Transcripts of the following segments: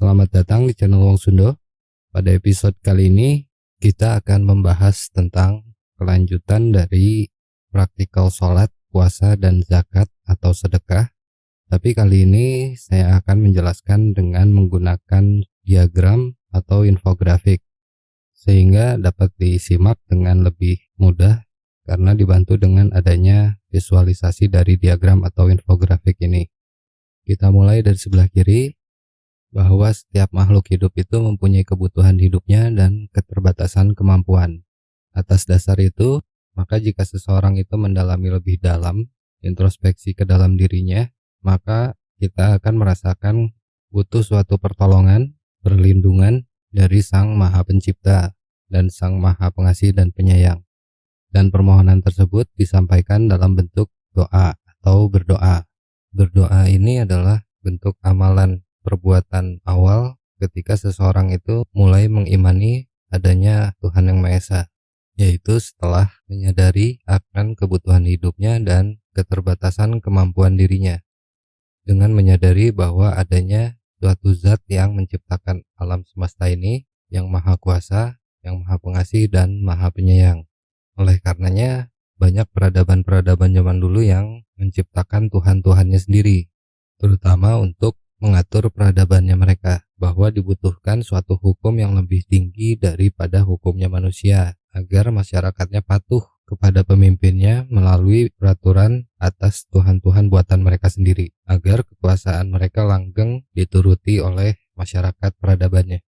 Selamat datang di channel Wong Sundo. Pada episode kali ini kita akan membahas tentang kelanjutan dari praktikal sholat, puasa, dan zakat atau sedekah. Tapi kali ini saya akan menjelaskan dengan menggunakan diagram atau infografik sehingga dapat disimak dengan lebih mudah karena dibantu dengan adanya visualisasi dari diagram atau infografik ini. Kita mulai dari sebelah kiri bahwa setiap makhluk hidup itu mempunyai kebutuhan hidupnya dan keterbatasan kemampuan. Atas dasar itu, maka jika seseorang itu mendalami lebih dalam, introspeksi ke dalam dirinya, maka kita akan merasakan butuh suatu pertolongan, perlindungan dari Sang Maha Pencipta dan Sang Maha Pengasih dan Penyayang. Dan permohonan tersebut disampaikan dalam bentuk doa atau berdoa. Berdoa ini adalah bentuk amalan perbuatan awal ketika seseorang itu mulai mengimani adanya Tuhan Yang Maha Esa, yaitu setelah menyadari akan kebutuhan hidupnya dan keterbatasan kemampuan dirinya. Dengan menyadari bahwa adanya suatu zat yang menciptakan alam semesta ini yang maha kuasa, yang maha pengasih dan maha penyayang. Oleh karenanya, banyak peradaban-peradaban zaman dulu yang menciptakan Tuhan-Tuhannya sendiri, terutama untuk mengatur peradabannya mereka bahwa dibutuhkan suatu hukum yang lebih tinggi daripada hukumnya manusia agar masyarakatnya patuh kepada pemimpinnya melalui peraturan atas Tuhan-Tuhan buatan mereka sendiri agar kekuasaan mereka langgeng dituruti oleh masyarakat peradabannya.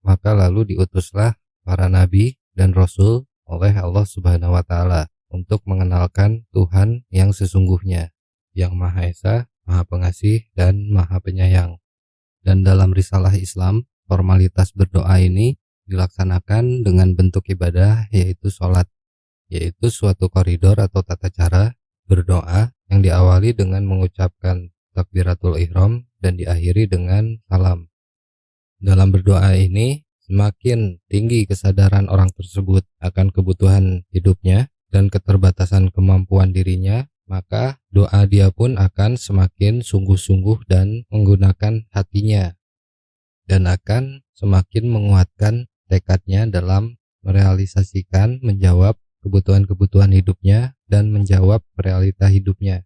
Maka lalu diutuslah para nabi dan rasul oleh Allah Subhanahu wa taala untuk mengenalkan Tuhan yang sesungguhnya, yang Maha Esa, Maha Pengasih, dan Maha Penyayang. Dan dalam risalah Islam, formalitas berdoa ini dilaksanakan dengan bentuk ibadah yaitu sholat, yaitu suatu koridor atau tata cara berdoa yang diawali dengan mengucapkan takbiratul ihram dan diakhiri dengan salam. Dalam berdoa ini, semakin tinggi kesadaran orang tersebut akan kebutuhan hidupnya dan keterbatasan kemampuan dirinya, maka doa dia pun akan semakin sungguh-sungguh dan menggunakan hatinya dan akan semakin menguatkan tekadnya dalam merealisasikan menjawab kebutuhan-kebutuhan hidupnya dan menjawab realita hidupnya.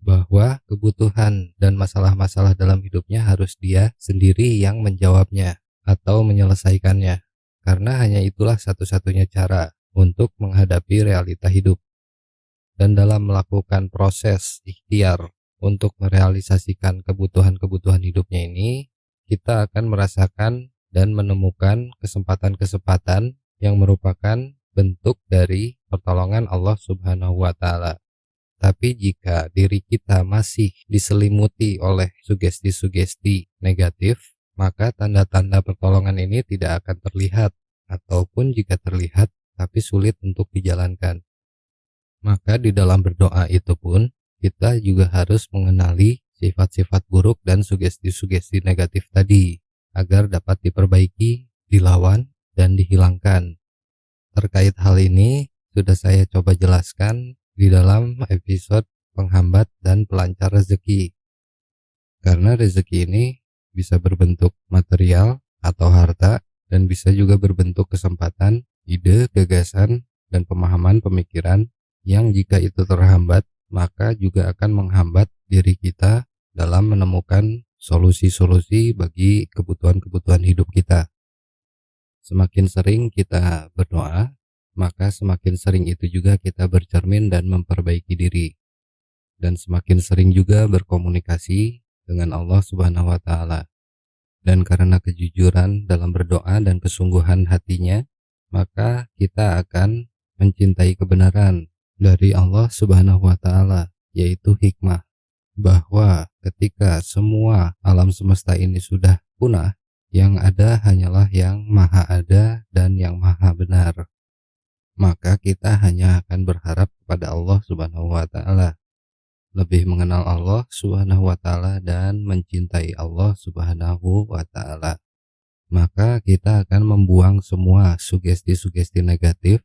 Bahwa kebutuhan dan masalah-masalah dalam hidupnya harus dia sendiri yang menjawabnya atau menyelesaikannya. Karena hanya itulah satu-satunya cara untuk menghadapi realita hidup dan dalam melakukan proses ikhtiar untuk merealisasikan kebutuhan-kebutuhan hidupnya ini, kita akan merasakan dan menemukan kesempatan-kesempatan yang merupakan bentuk dari pertolongan Allah Subhanahu wa taala. Tapi jika diri kita masih diselimuti oleh sugesti-sugesti negatif, maka tanda-tanda pertolongan ini tidak akan terlihat ataupun jika terlihat tapi sulit untuk dijalankan. Maka di dalam berdoa itu pun kita juga harus mengenali sifat-sifat buruk dan sugesti-sugesti negatif tadi agar dapat diperbaiki, dilawan, dan dihilangkan. Terkait hal ini sudah saya coba jelaskan di dalam episode penghambat dan pelancar rezeki. Karena rezeki ini bisa berbentuk material atau harta dan bisa juga berbentuk kesempatan, ide, gagasan, dan pemahaman pemikiran yang jika itu terhambat maka juga akan menghambat diri kita dalam menemukan solusi-solusi bagi kebutuhan-kebutuhan hidup kita. Semakin sering kita berdoa, maka semakin sering itu juga kita bercermin dan memperbaiki diri. Dan semakin sering juga berkomunikasi dengan Allah Subhanahu wa taala. Dan karena kejujuran dalam berdoa dan kesungguhan hatinya, maka kita akan mencintai kebenaran dari Allah Subhanahu wa taala yaitu hikmah bahwa ketika semua alam semesta ini sudah punah yang ada hanyalah yang maha ada dan yang maha benar. Maka kita hanya akan berharap kepada Allah Subhanahu wa taala. Lebih mengenal Allah Subhanahu wa taala dan mencintai Allah Subhanahu wa taala. Maka kita akan membuang semua sugesti-sugesti negatif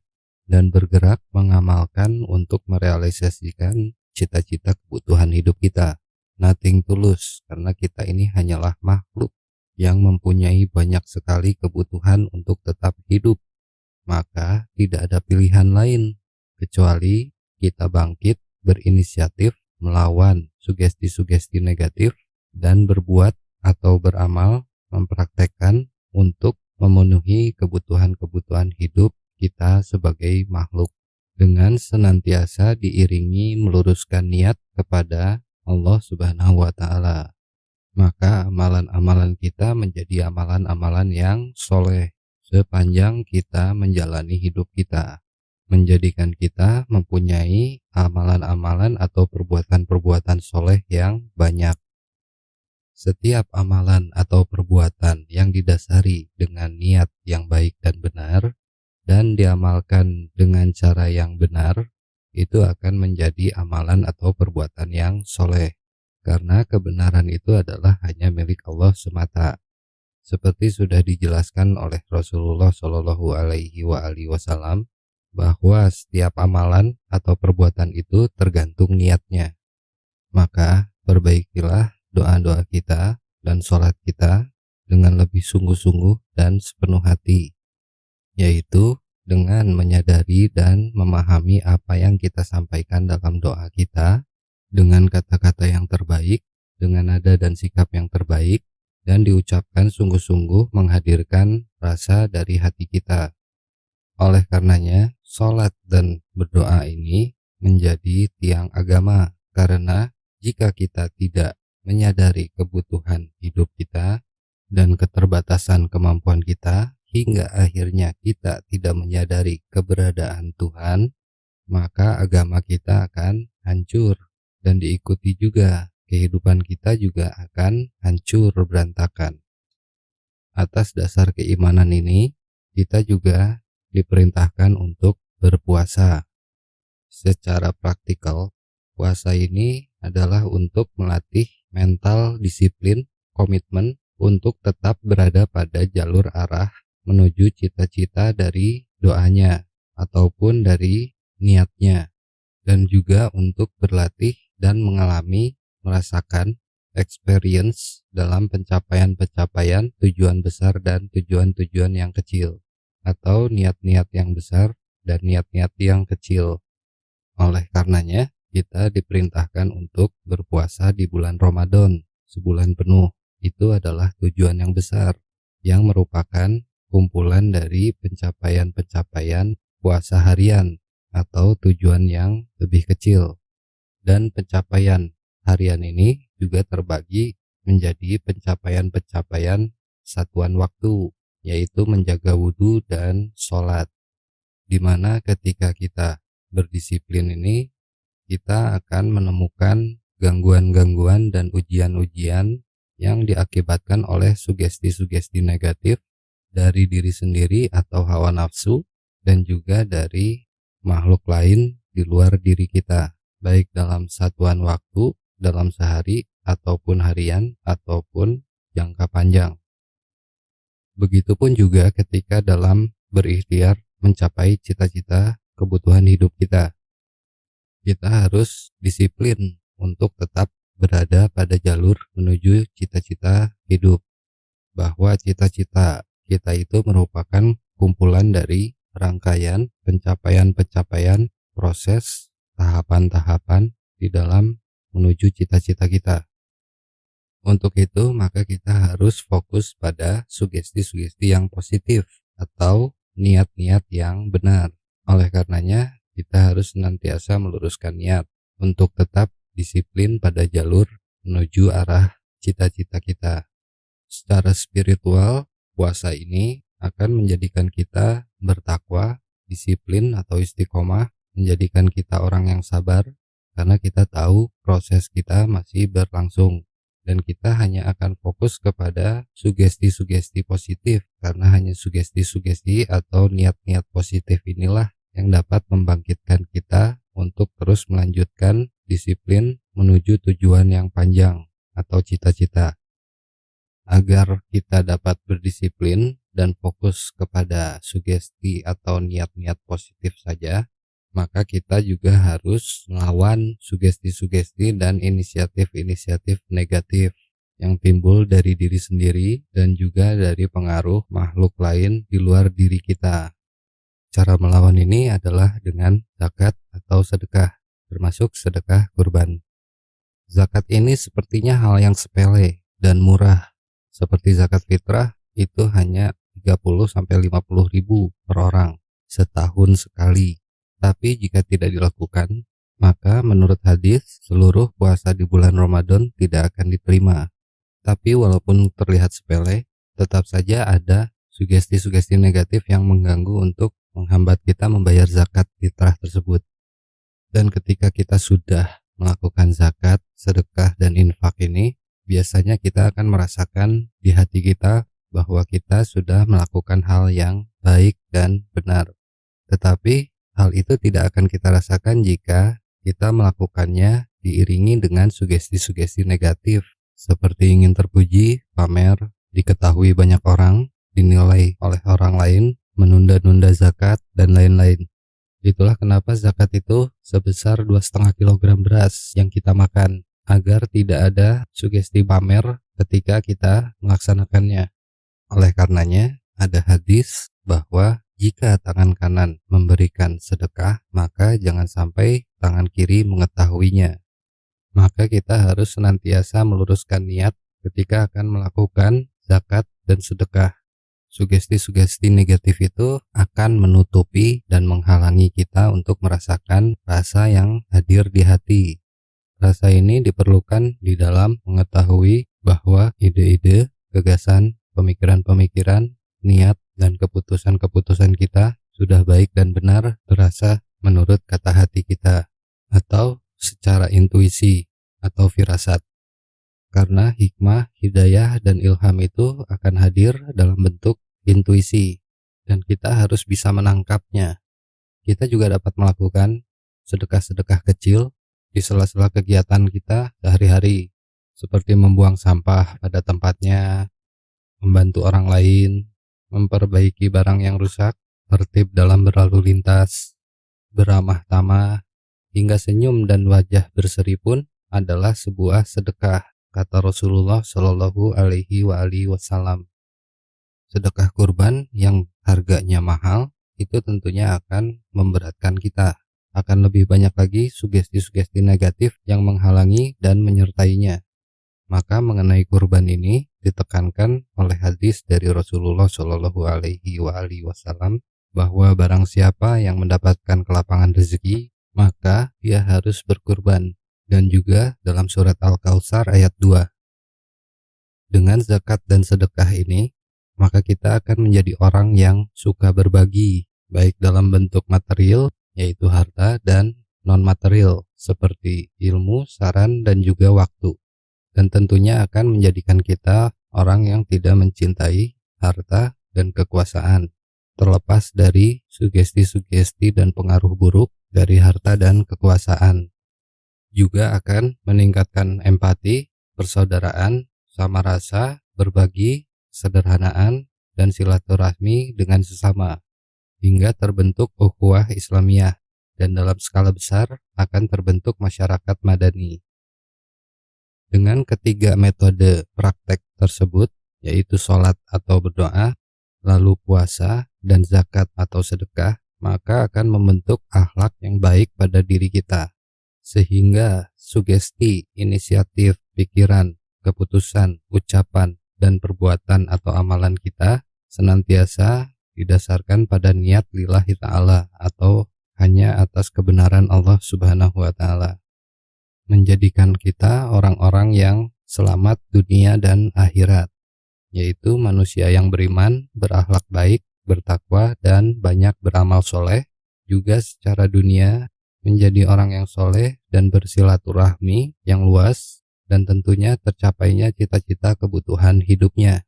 dan bergerak mengamalkan untuk merealisasikan cita-cita kebutuhan hidup kita. Nothing tulus karena kita ini hanyalah makhluk yang mempunyai banyak sekali kebutuhan untuk tetap hidup, maka tidak ada pilihan lain kecuali kita bangkit berinisiatif melawan sugesti-sugesti negatif dan berbuat atau beramal mempraktekkan untuk memenuhi kebutuhan-kebutuhan hidup kita sebagai makhluk dengan senantiasa diiringi meluruskan niat kepada Allah Subhanahu wa taala. Maka amalan-amalan kita menjadi amalan-amalan yang soleh sepanjang kita menjalani hidup kita menjadikan kita mempunyai amalan-amalan atau perbuatan-perbuatan soleh yang banyak. Setiap amalan atau perbuatan yang didasari dengan niat yang baik dan benar dan diamalkan dengan cara yang benar, itu akan menjadi amalan atau perbuatan yang soleh. Karena kebenaran itu adalah hanya milik Allah semata. Seperti sudah dijelaskan oleh Rasulullah Shallallahu Alaihi Wasallam bahwa setiap amalan atau perbuatan itu tergantung niatnya. Maka perbaikilah doa-doa kita dan sholat kita dengan lebih sungguh-sungguh dan sepenuh hati, yaitu dengan menyadari dan memahami apa yang kita sampaikan dalam doa kita dengan kata-kata yang terbaik, dengan nada dan sikap yang terbaik, dan diucapkan sungguh-sungguh menghadirkan rasa dari hati kita. Oleh karenanya, sholat dan berdoa ini menjadi tiang agama karena jika kita tidak menyadari kebutuhan hidup kita dan keterbatasan kemampuan kita hingga akhirnya kita tidak menyadari keberadaan Tuhan, maka agama kita akan hancur dan diikuti juga kehidupan kita juga akan hancur berantakan. Atas dasar keimanan ini, kita juga diperintahkan untuk berpuasa. Secara praktikal, puasa ini adalah untuk melatih mental disiplin, komitmen untuk tetap berada pada jalur arah menuju cita-cita dari doanya ataupun dari niatnya dan juga untuk berlatih dan mengalami merasakan experience dalam pencapaian-pencapaian tujuan besar dan tujuan-tujuan yang kecil atau niat-niat yang besar dan niat-niat yang kecil. Oleh karenanya, kita diperintahkan untuk berpuasa di bulan Ramadan sebulan penuh. Itu adalah tujuan yang besar yang merupakan kumpulan dari pencapaian-pencapaian puasa harian atau tujuan yang lebih kecil. Dan pencapaian harian ini juga terbagi menjadi pencapaian-pencapaian satuan waktu yaitu menjaga wudhu dan sholat. Di mana ketika kita berdisiplin ini, kita akan menemukan gangguan-gangguan dan ujian-ujian yang diakibatkan oleh sugesti-sugesti negatif dari diri sendiri atau hawa nafsu dan juga dari makhluk lain di luar diri kita, baik dalam satuan waktu, dalam sehari, ataupun harian, ataupun jangka panjang. Begitupun juga ketika dalam berikhtiar mencapai cita-cita kebutuhan hidup kita. Kita harus disiplin untuk tetap berada pada jalur menuju cita-cita hidup. Bahwa cita-cita kita itu merupakan kumpulan dari rangkaian pencapaian-pencapaian proses tahapan-tahapan di dalam menuju cita-cita kita. Untuk itu, maka kita harus fokus pada sugesti-sugesti yang positif atau niat-niat yang benar. Oleh karenanya, kita harus senantiasa meluruskan niat untuk tetap disiplin pada jalur menuju arah cita-cita kita. Secara spiritual, puasa ini akan menjadikan kita bertakwa, disiplin atau istiqomah, menjadikan kita orang yang sabar karena kita tahu proses kita masih berlangsung dan kita hanya akan fokus kepada sugesti-sugesti positif karena hanya sugesti-sugesti atau niat-niat positif inilah yang dapat membangkitkan kita untuk terus melanjutkan disiplin menuju tujuan yang panjang atau cita-cita. Agar kita dapat berdisiplin dan fokus kepada sugesti atau niat-niat positif saja, maka kita juga harus melawan sugesti-sugesti dan inisiatif-inisiatif negatif yang timbul dari diri sendiri dan juga dari pengaruh makhluk lain di luar diri kita. Cara melawan ini adalah dengan zakat atau sedekah, termasuk sedekah kurban. Zakat ini sepertinya hal yang sepele dan murah. Seperti zakat fitrah itu hanya 30 sampai 50 ribu per orang setahun sekali. Tapi jika tidak dilakukan, maka menurut hadis seluruh puasa di bulan Ramadan tidak akan diterima. Tapi walaupun terlihat sepele, tetap saja ada sugesti-sugesti negatif yang mengganggu untuk menghambat kita membayar zakat fitrah tersebut. Dan ketika kita sudah melakukan zakat, sedekah, dan infak ini, biasanya kita akan merasakan di hati kita bahwa kita sudah melakukan hal yang baik dan benar. Tetapi hal itu tidak akan kita rasakan jika kita melakukannya diiringi dengan sugesti-sugesti negatif seperti ingin terpuji, pamer, diketahui banyak orang, dinilai oleh orang lain, menunda-nunda zakat, dan lain-lain. Itulah kenapa zakat itu sebesar 2,5 kg beras yang kita makan agar tidak ada sugesti pamer ketika kita melaksanakannya. Oleh karenanya, ada hadis bahwa jika tangan kanan memberikan sedekah, maka jangan sampai tangan kiri mengetahuinya. Maka kita harus senantiasa meluruskan niat ketika akan melakukan zakat dan sedekah sugesti-sugesti negatif itu akan menutupi dan menghalangi kita untuk merasakan rasa yang hadir di hati. Rasa ini diperlukan di dalam mengetahui bahwa ide-ide, gagasan, pemikiran-pemikiran, niat, dan keputusan-keputusan kita sudah baik dan benar terasa menurut kata hati kita atau secara intuisi atau firasat karena hikmah, hidayah, dan ilham itu akan hadir dalam bentuk intuisi, dan kita harus bisa menangkapnya. Kita juga dapat melakukan sedekah-sedekah kecil di sela-sela kegiatan kita sehari-hari, seperti membuang sampah pada tempatnya, membantu orang lain, memperbaiki barang yang rusak, tertib dalam berlalu lintas, beramah tamah, hingga senyum dan wajah berseri pun adalah sebuah sedekah kata Rasulullah Shallallahu Alaihi Wasallam. Sedekah kurban yang harganya mahal itu tentunya akan memberatkan kita. Akan lebih banyak lagi sugesti-sugesti negatif yang menghalangi dan menyertainya. Maka mengenai kurban ini ditekankan oleh hadis dari Rasulullah Shallallahu Alaihi Wasallam bahwa barang siapa yang mendapatkan kelapangan rezeki maka dia harus berkurban dan juga dalam surat Al-Kautsar ayat 2. Dengan zakat dan sedekah ini, maka kita akan menjadi orang yang suka berbagi, baik dalam bentuk material, yaitu harta, dan non-material, seperti ilmu, saran, dan juga waktu. Dan tentunya akan menjadikan kita orang yang tidak mencintai harta dan kekuasaan, terlepas dari sugesti-sugesti dan pengaruh buruk dari harta dan kekuasaan juga akan meningkatkan empati, persaudaraan, sama rasa, berbagi, sederhanaan, dan silaturahmi dengan sesama, hingga terbentuk ukhuwah Islamiyah dan dalam skala besar akan terbentuk masyarakat madani. Dengan ketiga metode praktek tersebut, yaitu sholat atau berdoa, lalu puasa, dan zakat atau sedekah, maka akan membentuk akhlak yang baik pada diri kita sehingga sugesti, inisiatif, pikiran, keputusan, ucapan, dan perbuatan atau amalan kita senantiasa didasarkan pada niat lillahi ta'ala atau hanya atas kebenaran Allah subhanahu wa ta'ala menjadikan kita orang-orang yang selamat dunia dan akhirat yaitu manusia yang beriman, berakhlak baik, bertakwa, dan banyak beramal soleh juga secara dunia menjadi orang yang soleh dan bersilaturahmi yang luas dan tentunya tercapainya cita-cita kebutuhan hidupnya.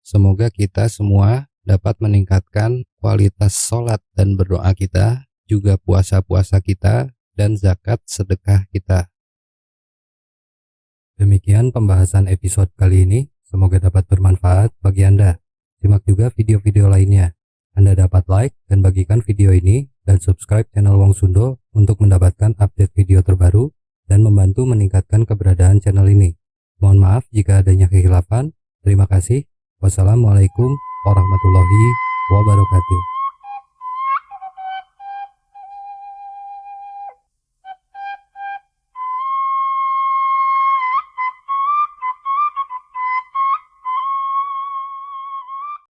Semoga kita semua dapat meningkatkan kualitas sholat dan berdoa kita, juga puasa-puasa kita, dan zakat sedekah kita. Demikian pembahasan episode kali ini, semoga dapat bermanfaat bagi Anda. Simak juga video-video lainnya. Anda dapat like dan bagikan video ini dan subscribe channel Wong Sundo untuk mendapatkan update video terbaru dan membantu meningkatkan keberadaan channel ini. Mohon maaf jika adanya kehilapan. Terima kasih. Wassalamualaikum warahmatullahi wabarakatuh.